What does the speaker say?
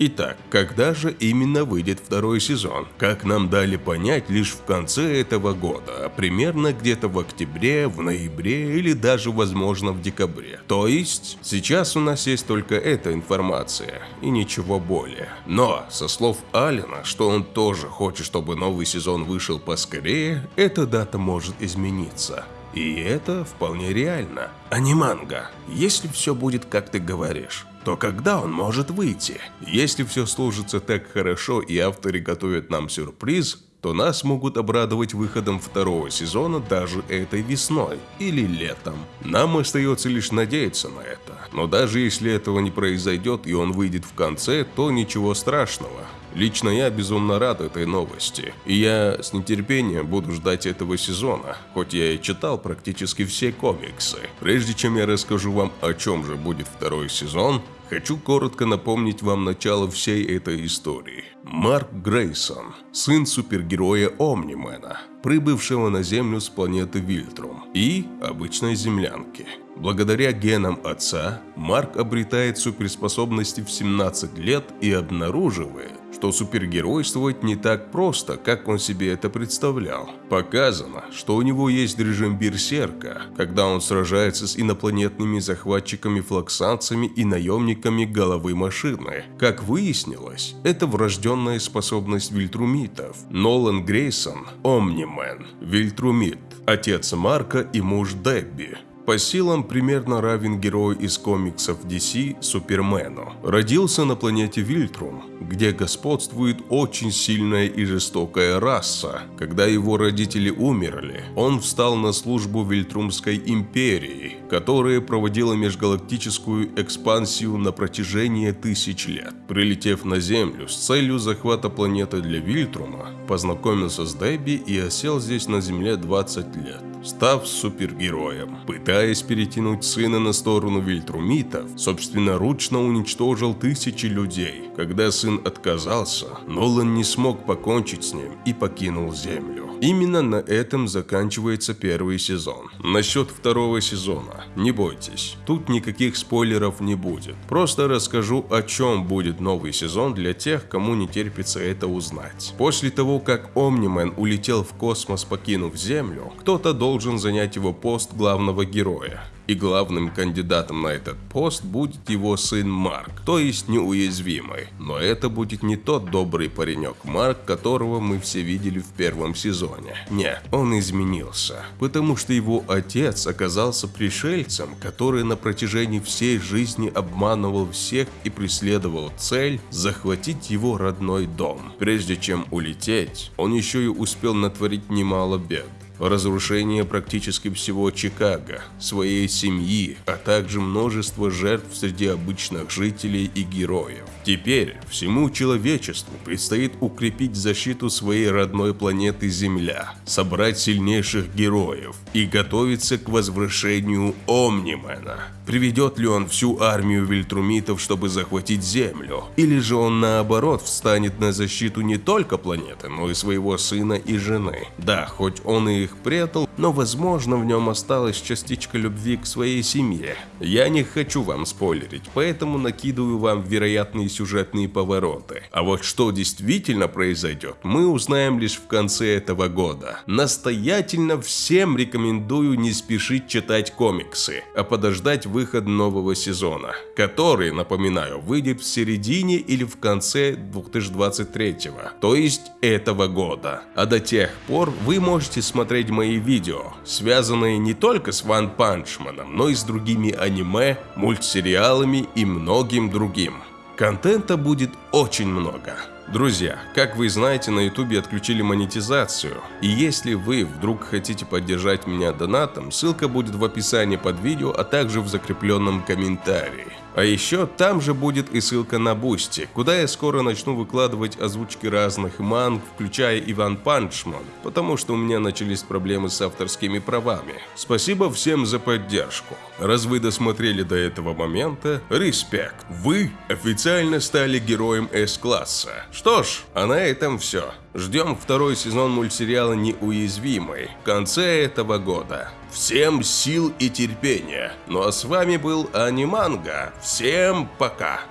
Итак, когда же именно выйдет второй сезон? Как нам дали понять лишь в конце этого года, а примерно где-то в октябре, в ноябре или даже возможно в декабре. То есть, сейчас у нас есть только эта информация и ничего более. Но, со слов Алина, что он тоже хочет, чтобы новый сезон вышел поскорее, эта дата может измениться. И это вполне реально. А не манга, если все будет как ты говоришь то когда он может выйти? Если все сложится так хорошо и авторы готовят нам сюрприз, то нас могут обрадовать выходом второго сезона даже этой весной или летом. Нам остается лишь надеяться на это. Но даже если этого не произойдет и он выйдет в конце, то ничего страшного. Лично я безумно рад этой новости, и я с нетерпением буду ждать этого сезона, хоть я и читал практически все комиксы. Прежде чем я расскажу вам, о чем же будет второй сезон, Хочу коротко напомнить вам начало всей этой истории. Марк Грейсон, сын супергероя Омнимена, прибывшего на Землю с планеты Вильтрум и обычной землянки. Благодаря генам отца, Марк обретает суперспособности в 17 лет и обнаруживает, что супергеройствовать не так просто, как он себе это представлял. Показано, что у него есть режим берсерка, когда он сражается с инопланетными захватчиками-флоксанцами и наемниками головы машины. Как выяснилось, это врожденная способность вильтрумитов. Нолан Грейсон – Омнимен, вильтрумит, отец Марка и муж Дебби. По силам примерно равен герою из комиксов DC Супермену. Родился на планете Вильтрум, где господствует очень сильная и жестокая раса. Когда его родители умерли, он встал на службу Вильтрумской империи, которая проводила межгалактическую экспансию на протяжении тысяч лет. Прилетев на Землю с целью захвата планеты для Вильтрума, познакомился с Дебби и осел здесь на Земле 20 лет став супергероем. Пытаясь перетянуть сына на сторону вильтрумитов, собственноручно уничтожил тысячи людей. Когда сын отказался, Нолан не смог покончить с ним и покинул Землю. Именно на этом заканчивается первый сезон. Насчет второго сезона, не бойтесь, тут никаких спойлеров не будет. Просто расскажу, о чем будет новый сезон для тех, кому не терпится это узнать. После того, как Омнимен улетел в космос, покинув Землю, кто-то должен занять его пост главного героя и главным кандидатом на этот пост будет его сын Марк, то есть неуязвимый. Но это будет не тот добрый паренек Марк, которого мы все видели в первом сезоне. Нет, он изменился, потому что его отец оказался пришельцем, который на протяжении всей жизни обманывал всех и преследовал цель захватить его родной дом. Прежде чем улететь, он еще и успел натворить немало бед разрушение практически всего Чикаго, своей семьи, а также множество жертв среди обычных жителей и героев. Теперь всему человечеству предстоит укрепить защиту своей родной планеты Земля, собрать сильнейших героев и готовиться к возвращению Омнимена. Приведет ли он всю армию вильтрумитов, чтобы захватить Землю? Или же он наоборот встанет на защиту не только планеты, но и своего сына и жены? Да, хоть он и их предал, но возможно в нем осталась частичка любви к своей семье. Я не хочу вам спойлерить, поэтому накидываю вам вероятные сюжетные повороты. А вот что действительно произойдет, мы узнаем лишь в конце этого года. Настоятельно всем рекомендую не спешить читать комиксы, а подождать выход нового сезона, который, напоминаю, выйдет в середине или в конце 2023, то есть этого года. А до тех пор вы можете смотреть мои видео, связанные не только с Ван Панчманом, но и с другими аниме, мультсериалами и многим другим. Контента будет очень много. Друзья, как вы знаете, на ютубе отключили монетизацию, и если вы вдруг хотите поддержать меня донатом, ссылка будет в описании под видео, а также в закрепленном комментарии. А еще там же будет и ссылка на Boosty, куда я скоро начну выкладывать озвучки разных манг, включая и One Punch Man, потому что у меня начались проблемы с авторскими правами. Спасибо всем за поддержку. Раз вы досмотрели до этого момента, респект. Вы официально стали героем S-класса. Что ж, а на этом все. Ждем второй сезон мультсериала «Неуязвимый» в конце этого года. Всем сил и терпения. Ну а с вами был Аниманга. Всем пока.